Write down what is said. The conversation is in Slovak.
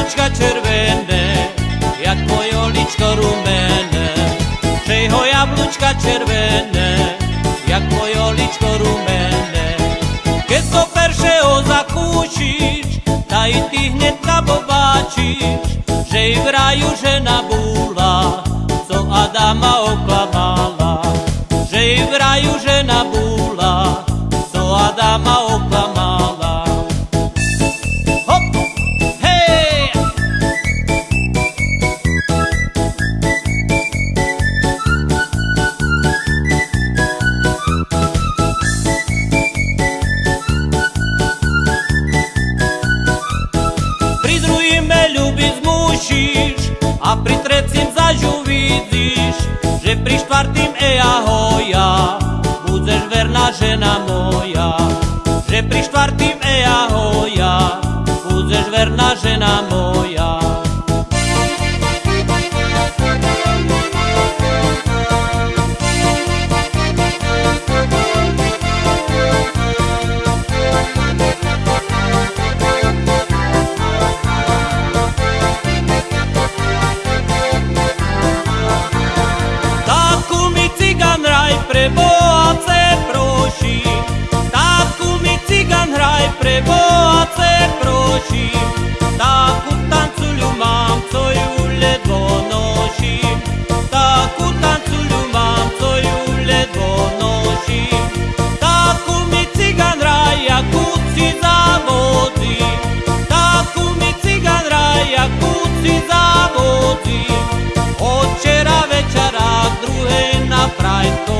jablúčka červené, jak moje oličko rumené. Že ho jablúčka červené, jak moje oličko rumené. Keď to peršeho zakúčiš, taj ty hneď nabobáčiš, že i v raju žena búla, co Adama oklamala. Že i v raju žena búla, co Adama oklamala. Musíš a pri trecím zaž uvidíš, že pri štvrtým eja hoja budeš verná žena moja. Že pri štvrtým eja hoja budeš verná žena moja. bohaté prosím, távku mi cigan hraj, pre bohaté prosím, távku tancuľu mám, co ju ledvo noším, távku tancuľu mám, co ju ledvo noším, távku mi cigan hraj, jakú si zavodí, távku mi cigan hraj, jakú si zavodí, od včera večera druhé na prajko.